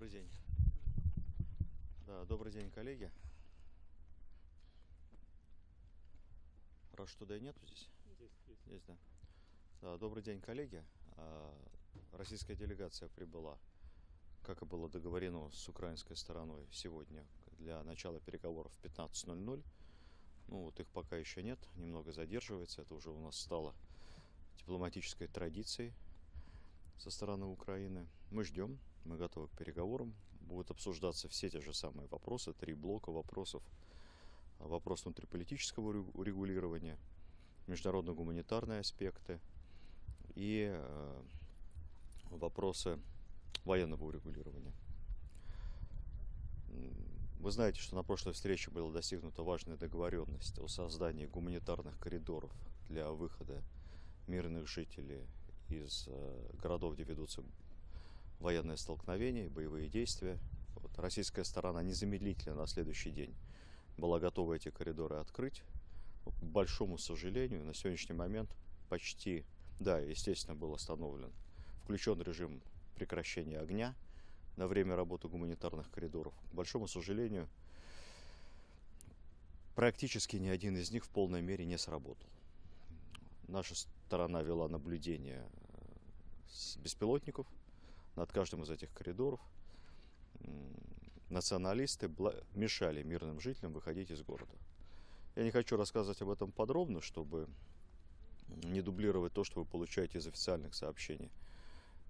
Добрый день. Да, добрый день, коллеги. Раз что да и нету здесь? Есть, есть. Есть, да. Да, добрый день, коллеги. А, Российская делегация прибыла, как и было договорено с украинской стороной сегодня для начала переговоров в 15.00. Ну вот их пока еще нет, немного задерживается. Это уже у нас стало дипломатической традицией со стороны Украины. Мы ждем, мы готовы к переговорам. Будут обсуждаться все те же самые вопросы, три блока вопросов. Вопрос внутриполитического регу- урегулирования, международно-гуманитарные аспекты и э, вопросы военного урегулирования. Вы знаете, что на прошлой встрече была достигнута важная договоренность о создании гуманитарных коридоров для выхода мирных жителей из э, городов, где ведутся военные столкновения, боевые действия. Вот, российская сторона незамедлительно на следующий день была готова эти коридоры открыть. К большому сожалению, на сегодняшний момент почти, да, естественно, был остановлен, включен режим прекращения огня на время работы гуманитарных коридоров. К большому сожалению, практически ни один из них в полной мере не сработал. Наша сторона вела наблюдение э, с беспилотников над каждым из этих коридоров. Националисты мешали мирным жителям выходить из города. Я не хочу рассказывать об этом подробно, чтобы не дублировать то, что вы получаете из официальных сообщений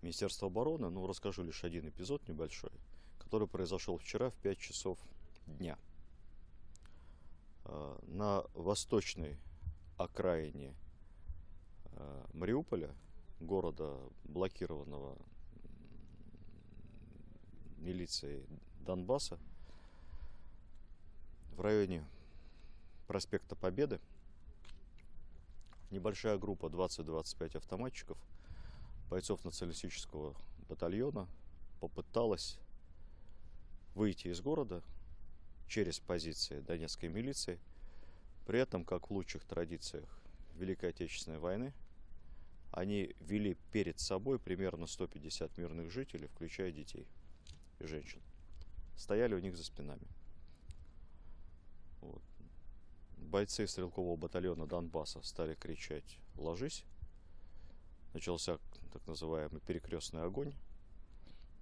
Министерства обороны, но расскажу лишь один эпизод небольшой, который произошел вчера в 5 часов дня. Э, На восточной окраине э, Мариуполя, города, блокированного м, милицией Донбасса, в районе проспекта Победы, небольшая группа 20-25 автоматчиков, бойцов националистического батальона, попыталась выйти из города через позиции донецкой милиции, при этом, как в лучших традициях Великой Отечественной войны, они вели перед собой примерно 150 мирных жителей, включая детей женщин. Стояли у них за спинами. Вот. Бойцы стрелкового батальона Донбасса стали кричать «Ложись!». Начался так называемый перекрестный огонь,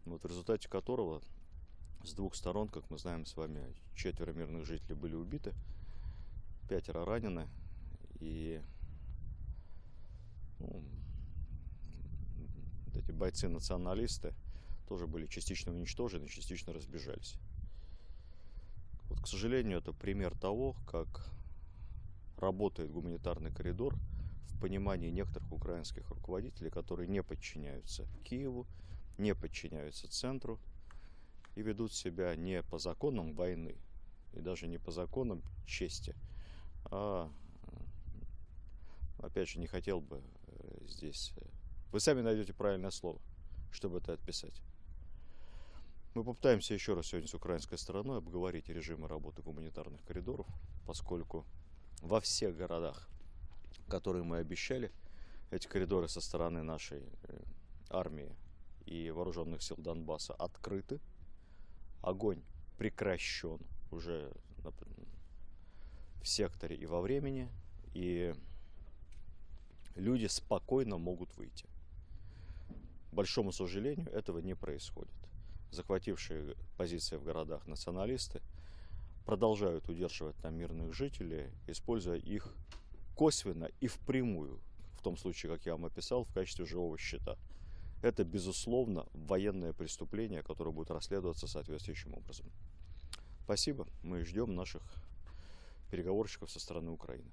вот, в результате которого с двух сторон, как мы знаем с вами, четверо мирных жителей были убиты, пятеро ранены, и ну, эти бойцы-националисты тоже были частично уничтожены, частично разбежались. Вот, к сожалению, это пример того, как работает гуманитарный коридор в понимании некоторых украинских руководителей, которые не подчиняются Киеву, не подчиняются центру и ведут себя не по законам войны и даже не по законам чести, а опять же не хотел бы э, здесь. э, Вы сами найдете правильное слово, чтобы это отписать. Мы попытаемся еще раз сегодня с украинской стороной обговорить режимы работы гуманитарных коридоров, поскольку во всех городах, которые мы обещали, эти коридоры со стороны нашей э, армии и вооруженных сил Донбасса открыты. Огонь прекращен уже в секторе и во времени, и люди спокойно могут выйти. К большому сожалению, этого не происходит. Захватившие позиции в городах националисты продолжают удерживать там мирных жителей, используя их косвенно и впрямую, в том случае, как я вам описал, в качестве живого щита. Это, безусловно, военное преступление, которое будет расследоваться соответствующим образом. Спасибо. Мы ждем наших переговорщиков со стороны Украины.